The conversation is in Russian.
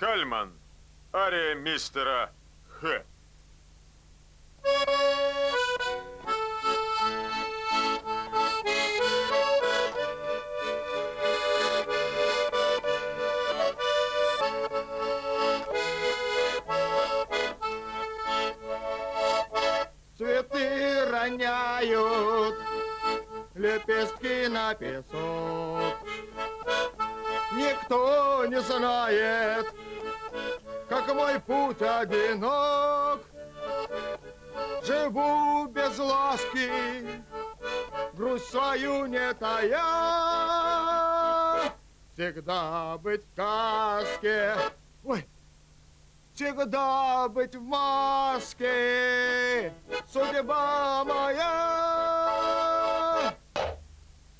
Кальман. Ария мистера Х. Цветы роняют лепестки на песок. Никто не знает, мой путь одинок. Живу без ласки, грусть свою не тая. Всегда быть в каске, ой, всегда быть в маске. Судьба моя